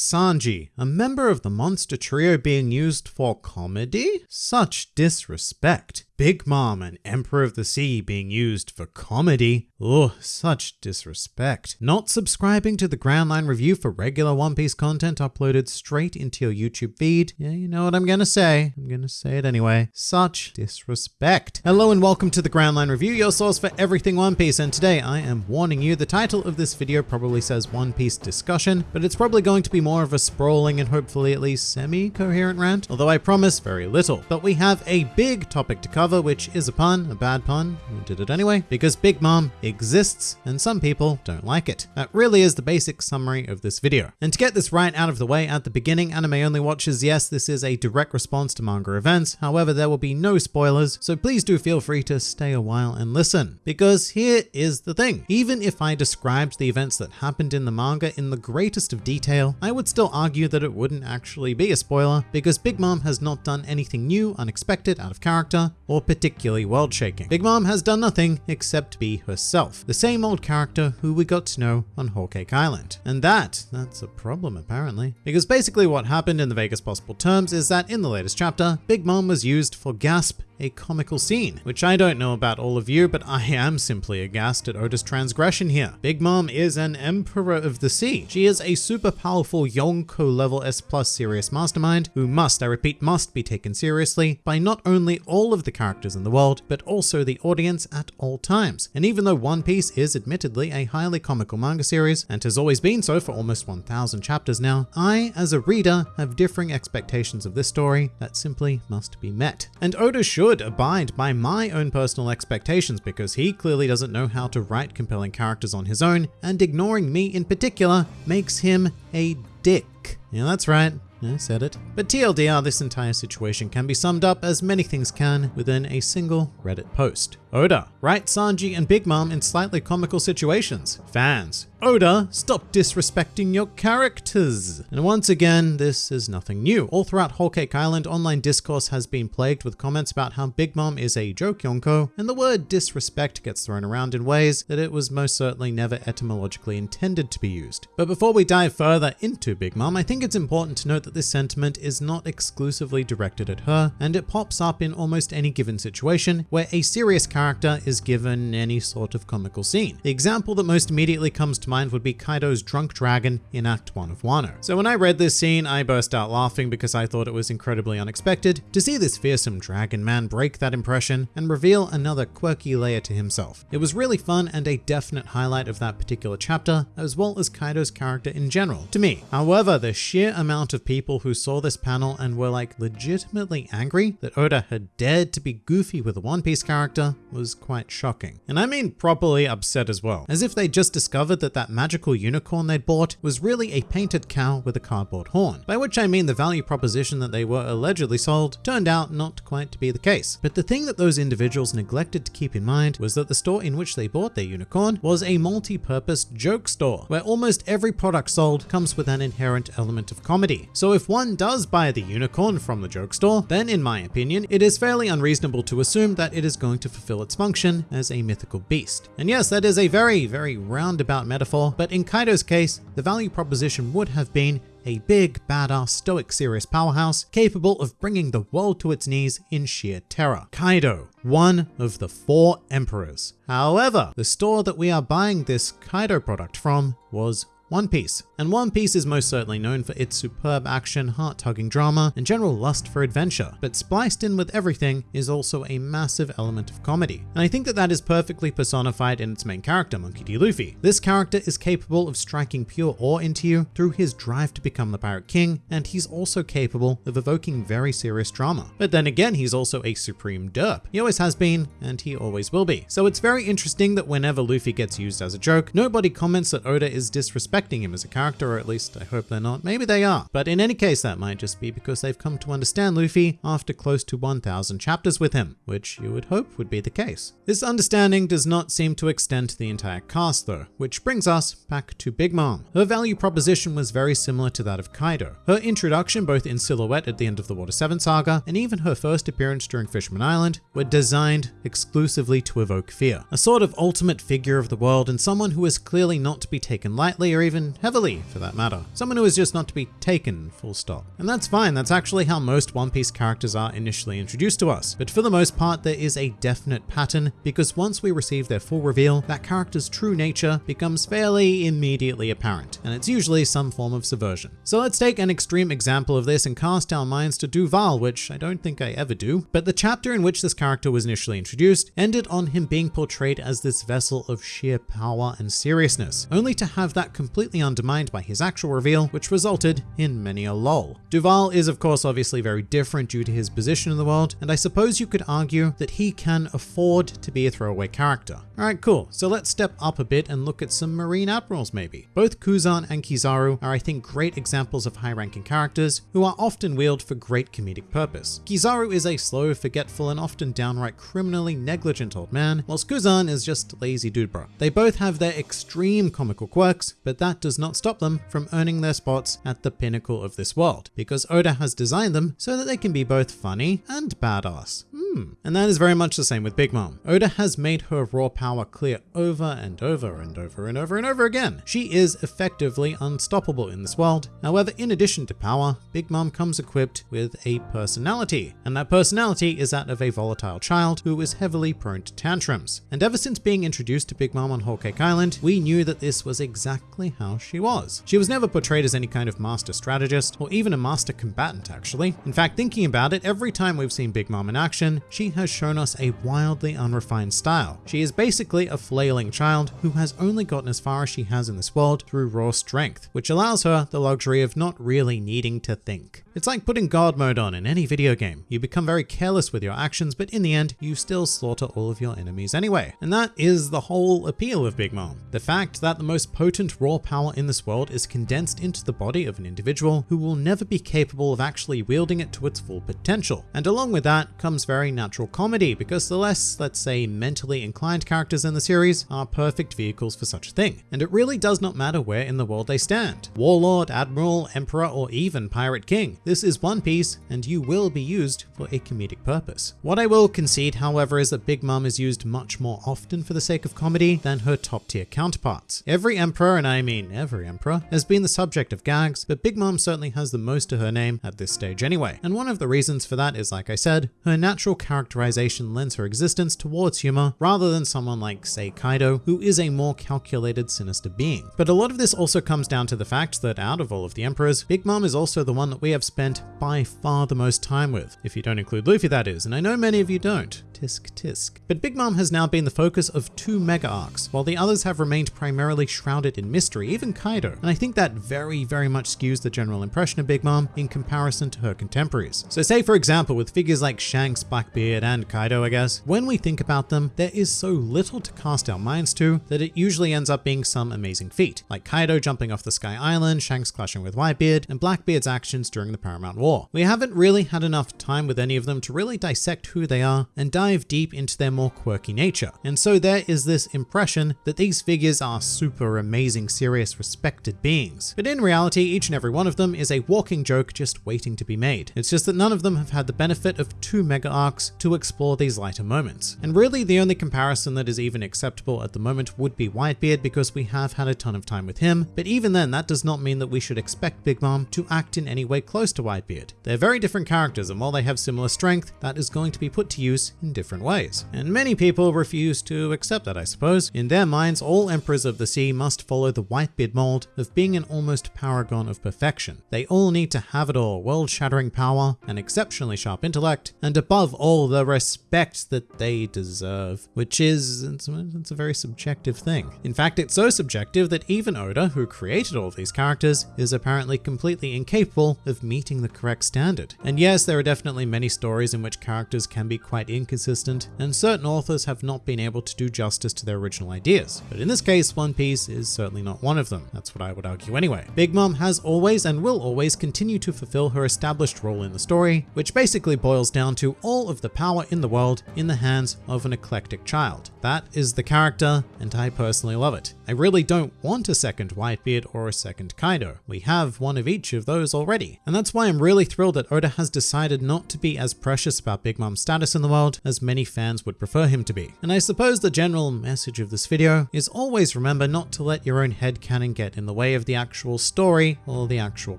Sanji, a member of the monster trio being used for comedy? Such disrespect. Big Mom and Emperor of the Sea being used for comedy. Ugh, such disrespect. Not subscribing to the Grand Line Review for regular One Piece content uploaded straight into your YouTube feed. Yeah, you know what I'm gonna say. I'm gonna say it anyway. Such disrespect. Hello and welcome to the Grand Line Review, your source for everything One Piece. And today I am warning you, the title of this video probably says One Piece discussion, but it's probably going to be more of a sprawling and hopefully at least semi-coherent rant, although I promise very little. But we have a big topic to cover which is a pun, a bad pun, we did it anyway, because Big Mom exists and some people don't like it. That really is the basic summary of this video. And to get this right out of the way at the beginning, anime only watchers, yes, this is a direct response to manga events. However, there will be no spoilers, so please do feel free to stay a while and listen. Because here is the thing. Even if I described the events that happened in the manga in the greatest of detail, I would still argue that it wouldn't actually be a spoiler because Big Mom has not done anything new, unexpected, out of character, or particularly world shaking. Big Mom has done nothing except be herself, the same old character who we got to know on Cake Island. And that, that's a problem apparently. Because basically what happened in the vaguest possible terms is that in the latest chapter, Big Mom was used for Gasp a comical scene, which I don't know about all of you, but I am simply aghast at Oda's transgression here. Big Mom is an Emperor of the Sea. She is a super powerful Yonko level S plus serious mastermind who must, I repeat, must be taken seriously by not only all of the characters in the world, but also the audience at all times. And even though One Piece is admittedly a highly comical manga series, and has always been so for almost 1000 chapters now, I, as a reader, have differing expectations of this story that simply must be met. And Oda should should abide by my own personal expectations because he clearly doesn't know how to write compelling characters on his own, and ignoring me in particular makes him a dick. Yeah, that's right. I said it. But TLDR, this entire situation can be summed up as many things can within a single Reddit post. Oda, write Sanji and Big Mom in slightly comical situations. Fans, Oda, stop disrespecting your characters. And once again, this is nothing new. All throughout Whole Cake Island, online discourse has been plagued with comments about how Big Mom is a joke Yonko, and the word disrespect gets thrown around in ways that it was most certainly never etymologically intended to be used. But before we dive further into Big Mom, I think it's important to note that this sentiment is not exclusively directed at her, and it pops up in almost any given situation where a serious character is given any sort of comical scene. The example that most immediately comes to mind would be Kaido's drunk dragon in Act 1 of Wano. So when I read this scene, I burst out laughing because I thought it was incredibly unexpected to see this fearsome dragon man break that impression and reveal another quirky layer to himself. It was really fun and a definite highlight of that particular chapter, as well as Kaido's character in general, to me. However, the sheer amount of people who saw this panel and were like legitimately angry that Oda had dared to be goofy with a One Piece character was quite shocking. And I mean properly upset as well, as if they just discovered that that magical unicorn they'd bought was really a painted cow with a cardboard horn, by which I mean the value proposition that they were allegedly sold turned out not quite to be the case. But the thing that those individuals neglected to keep in mind was that the store in which they bought their unicorn was a multi-purpose joke store, where almost every product sold comes with an inherent element of comedy. So if one does buy the unicorn from the joke store, then in my opinion, it is fairly unreasonable to assume that it is going to fulfill its function as a mythical beast. And yes, that is a very, very roundabout metaphor, but in Kaido's case, the value proposition would have been a big, badass, stoic, serious powerhouse capable of bringing the world to its knees in sheer terror. Kaido, one of the four emperors. However, the store that we are buying this Kaido product from was one Piece. And One Piece is most certainly known for its superb action, heart-tugging drama, and general lust for adventure, but spliced in with everything is also a massive element of comedy. And I think that that is perfectly personified in its main character, Monkey D. Luffy. This character is capable of striking pure awe into you through his drive to become the Pirate King, and he's also capable of evoking very serious drama. But then again, he's also a supreme derp. He always has been, and he always will be. So it's very interesting that whenever Luffy gets used as a joke, nobody comments that Oda is disrespectful him as a character, or at least I hope they're not. Maybe they are. But in any case, that might just be because they've come to understand Luffy after close to 1000 chapters with him, which you would hope would be the case. This understanding does not seem to extend to the entire cast though, which brings us back to Big Mom. Her value proposition was very similar to that of Kaido. Her introduction both in silhouette at the end of the Water 7 saga and even her first appearance during Fisherman Island were designed exclusively to evoke fear. A sort of ultimate figure of the world and someone who is clearly not to be taken lightly or even even heavily for that matter. Someone who is just not to be taken full stop. And that's fine, that's actually how most One Piece characters are initially introduced to us. But for the most part, there is a definite pattern because once we receive their full reveal, that character's true nature becomes fairly immediately apparent, and it's usually some form of subversion. So let's take an extreme example of this and cast our minds to Duval, which I don't think I ever do, but the chapter in which this character was initially introduced ended on him being portrayed as this vessel of sheer power and seriousness, only to have that completely undermined by his actual reveal, which resulted in many a lol. Duval is of course obviously very different due to his position in the world, and I suppose you could argue that he can afford to be a throwaway character. Alright, cool. So let's step up a bit and look at some Marine Admirals maybe. Both Kuzan and Kizaru are I think great examples of high-ranking characters who are often wheeled for great comedic purpose. Kizaru is a slow, forgetful, and often downright criminally negligent old man, whilst Kuzan is just lazy dude bro. They both have their extreme comical quirks, but that does not stop them from earning their spots at the pinnacle of this world, because Oda has designed them so that they can be both funny and badass. Hmm. And that is very much the same with Big Mom. Oda has made her raw power clear over and over and over and over and over again. She is effectively unstoppable in this world. However, in addition to power, Big Mom comes equipped with a personality. And that personality is that of a volatile child who is heavily prone to tantrums. And ever since being introduced to Big Mom on Whole Cake Island, we knew that this was exactly how she was. She was never portrayed as any kind of master strategist or even a master combatant actually. In fact, thinking about it, every time we've seen Big Mom in action, she has shown us a wildly unrefined style. She is basically a flailing child who has only gotten as far as she has in this world through raw strength, which allows her the luxury of not really needing to think. It's like putting God mode on in any video game. You become very careless with your actions, but in the end, you still slaughter all of your enemies anyway. And that is the whole appeal of Big Mom. The fact that the most potent raw power in this world is condensed into the body of an individual who will never be capable of actually wielding it to its full potential. And along with that comes very natural comedy, because the less, let's say, mentally inclined characters in the series are perfect vehicles for such a thing. And it really does not matter where in the world they stand. Warlord, Admiral, Emperor, or even Pirate King. This is One Piece, and you will be used for a comedic purpose. What I will concede, however, is that Big Mom is used much more often for the sake of comedy than her top tier counterparts. Every emperor, and I mean every emperor, has been the subject of gags, but Big Mom certainly has the most to her name at this stage anyway. And one of the reasons for that is, like I said, her natural characterization lends her existence towards humor rather than someone like, say, Kaido, who is a more calculated, sinister being. But a lot of this also comes down to the fact that out of all of the emperors, Big Mom is also the one that we have spent by far the most time with, if you don't include Luffy that is, and I know many of you don't. Tisk tisk. But Big Mom has now been the focus of two mega arcs, while the others have remained primarily shrouded in mystery, even Kaido. And I think that very, very much skews the general impression of Big Mom in comparison to her contemporaries. So say for example, with figures like Shanks, Blackbeard, and Kaido, I guess, when we think about them, there is so little to cast our minds to that it usually ends up being some amazing feat, like Kaido jumping off the Sky Island, Shanks clashing with Whitebeard, and Blackbeard's actions during the Paramount War. We haven't really had enough time with any of them to really dissect who they are and dive deep into their more quirky nature. And so there is this impression that these figures are super amazing, serious, respected beings. But in reality, each and every one of them is a walking joke just waiting to be made. It's just that none of them have had the benefit of two mega arcs to explore these lighter moments. And really the only comparison that is even acceptable at the moment would be Whitebeard because we have had a ton of time with him, but even then that does not mean that we should expect Big Mom to act in any way close to Whitebeard. They're very different characters and while they have similar strength, that is going to be put to use in different ways. And many people refuse to accept that I suppose. In their minds, all Emperors of the Sea must follow the Whitebeard mold of being an almost paragon of perfection. They all need to have it all, world-shattering power, an exceptionally sharp intellect, and above all the respect that they deserve, which is, it's, it's a very subjective thing. In fact, it's so subjective that even Oda, who created all these characters, is apparently completely incapable of meeting the correct standard. And yes, there are definitely many stories in which characters can be quite inconsistent, and certain authors have not been able to do justice to their original ideas. But in this case, One Piece is certainly not one of them. That's what I would argue anyway. Big Mom has always and will always continue to fulfill her established role in the story, which basically boils down to all of the power in the world in the hands of an eclectic child. That is the character, and I personally love it. I really don't want a second Whitebeard or a second Kaido. We have one of each of those already. And that's why I'm really thrilled that Oda has decided not to be as precious about Big Mom's status in the world as many fans would prefer him to be. And I suppose the general message of this video is always remember not to let your own head canon get in the way of the actual story or the actual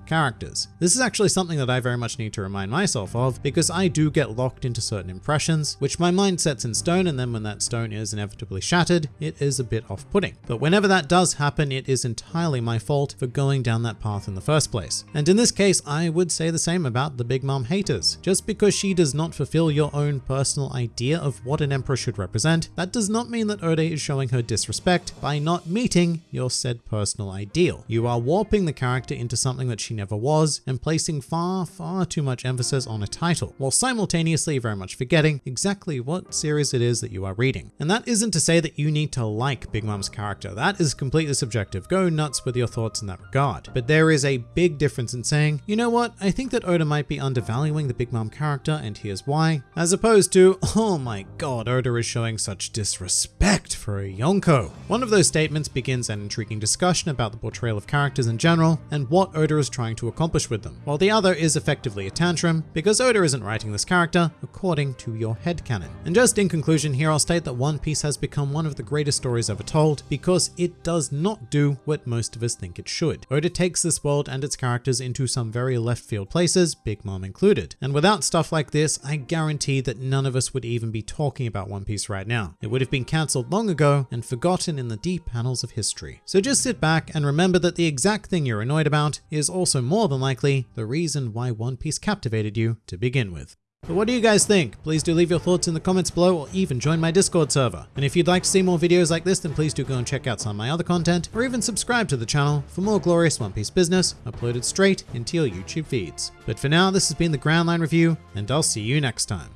characters. This is actually something that I very much need to remind myself of because I do get locked into certain impressions, which my mind sets in stone and then when that stone is inevitably shattered, it is a bit off-putting. But whenever that does happen, it is entirely my fault for going down that path in the first place. And in this case, I would say the same about the Big Mom haters. Just because she does not fulfill your own personal idea of what an emperor should represent, that does not mean that Oda is showing her disrespect by not meeting your said personal ideal. You are warping the character into something that she never was and placing far, far too much emphasis on a title, while simultaneously very much forgetting exactly what series it is that you are reading. And that isn't to say that you need to like Big Mom's character. That is completely subjective. Go nuts with your thoughts in that regard. But there is a big difference in saying, you know what, I think that Oda might be undervaluing the Big Mom character and here's why, as opposed to, oh my god, Oda is showing such disrespect for a Yonko. One of those statements begins an intriguing discussion about the portrayal of characters in general and what Oda is trying to accomplish with them, while the other is effectively a tantrum because Oda isn't writing this character according to your headcanon. And just in conclusion here, I'll state that One Piece has become one of the greatest stories ever told because it does not do what most of us think it should. Oda takes this world and its characters into some very left field places, Big Mom included. And without stuff like this, I guarantee that none of us would even be talking about One Piece right now. It would have been cancelled long ago and forgotten in the deep panels of history. So just sit back and remember that the exact thing you're annoyed about is also more than likely the reason why One Piece captivated you to begin with. But what do you guys think? Please do leave your thoughts in the comments below or even join my Discord server. And if you'd like to see more videos like this, then please do go and check out some of my other content or even subscribe to the channel for more glorious One Piece business uploaded straight into your YouTube feeds. But for now, this has been the Grand Line Review and I'll see you next time.